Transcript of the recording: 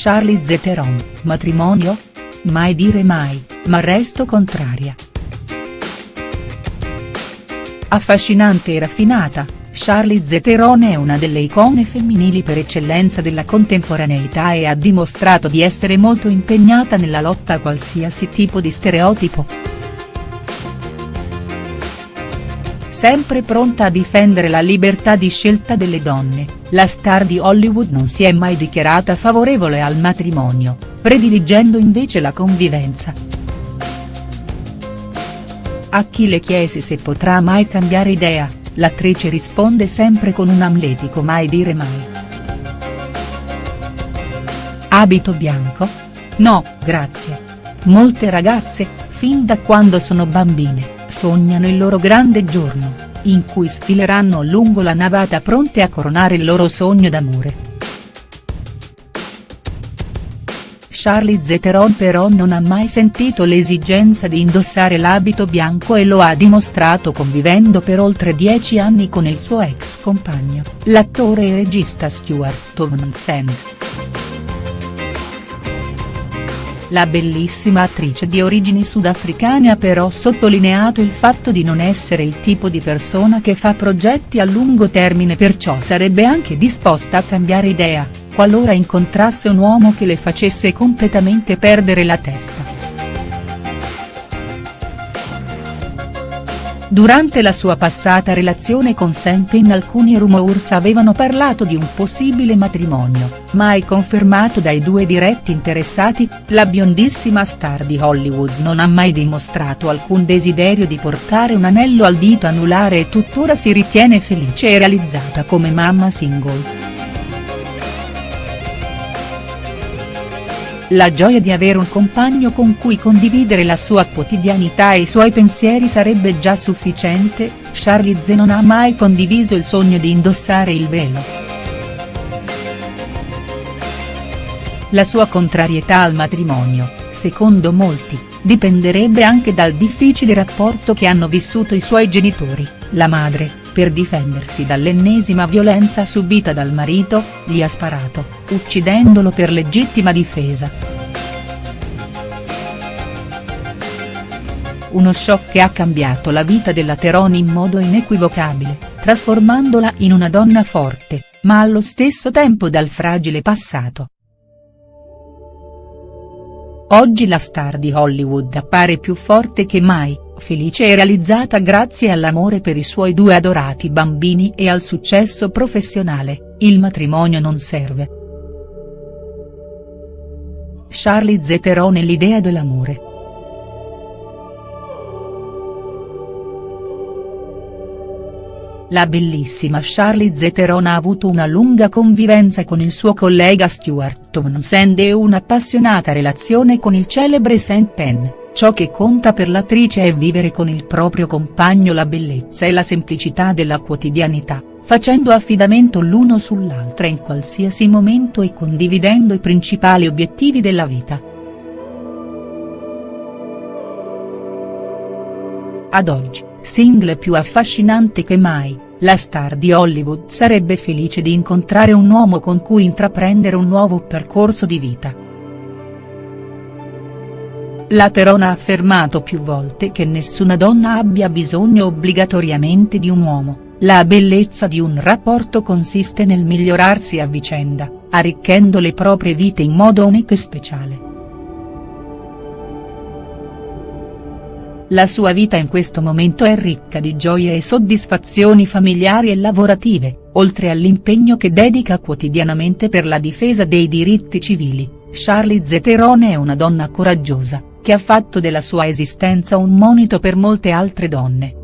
Charlize Theron, matrimonio? Mai dire mai, ma resto contraria. Affascinante e raffinata, Charlize Theron è una delle icone femminili per eccellenza della contemporaneità e ha dimostrato di essere molto impegnata nella lotta a qualsiasi tipo di stereotipo. Sempre pronta a difendere la libertà di scelta delle donne, la star di Hollywood non si è mai dichiarata favorevole al matrimonio, prediligendo invece la convivenza. A chi le chiesi se potrà mai cambiare idea, l'attrice risponde sempre con un amletico mai dire mai. Abito bianco? No, grazie. Molte ragazze, fin da quando sono bambine, sognano il loro grande giorno, in cui sfileranno lungo la navata pronte a coronare il loro sogno d'amore. Charlize Theron però non ha mai sentito l'esigenza di indossare l'abito bianco e lo ha dimostrato convivendo per oltre dieci anni con il suo ex compagno, l'attore e regista Stuart Townsend. La bellissima attrice di origini sudafricane ha però sottolineato il fatto di non essere il tipo di persona che fa progetti a lungo termine perciò sarebbe anche disposta a cambiare idea, qualora incontrasse un uomo che le facesse completamente perdere la testa. Durante la sua passata relazione con Sam Penn alcuni rumors avevano parlato di un possibile matrimonio, mai confermato dai due diretti interessati, la biondissima star di Hollywood non ha mai dimostrato alcun desiderio di portare un anello al dito anulare e tuttora si ritiene felice e realizzata come mamma single. La gioia di avere un compagno con cui condividere la sua quotidianità e i suoi pensieri sarebbe già sufficiente, Charlize non ha mai condiviso il sogno di indossare il velo. La sua contrarietà al matrimonio, secondo molti, dipenderebbe anche dal difficile rapporto che hanno vissuto i suoi genitori, la madre, per difendersi dall'ennesima violenza subita dal marito, gli ha sparato, uccidendolo per legittima difesa. Uno shock che ha cambiato la vita della Teroni in modo inequivocabile, trasformandola in una donna forte, ma allo stesso tempo dal fragile passato. Oggi la star di Hollywood appare più forte che mai, felice e realizzata grazie all'amore per i suoi due adorati bambini e al successo professionale, il matrimonio non serve. Charlize Theron e l'idea dell'amore. La bellissima Charlize Theron ha avuto una lunga convivenza con il suo collega Stuart Townsend e un'appassionata relazione con il celebre St. Penn, ciò che conta per l'attrice è vivere con il proprio compagno la bellezza e la semplicità della quotidianità, facendo affidamento l'uno sull'altra in qualsiasi momento e condividendo i principali obiettivi della vita. Ad oggi, single più affascinante che mai, la star di Hollywood sarebbe felice di incontrare un uomo con cui intraprendere un nuovo percorso di vita. La Terona ha affermato più volte che nessuna donna abbia bisogno obbligatoriamente di un uomo, la bellezza di un rapporto consiste nel migliorarsi a vicenda, arricchendo le proprie vite in modo unico e speciale. La sua vita in questo momento è ricca di gioie e soddisfazioni familiari e lavorative, oltre all'impegno che dedica quotidianamente per la difesa dei diritti civili, Charlize Theron è una donna coraggiosa, che ha fatto della sua esistenza un monito per molte altre donne.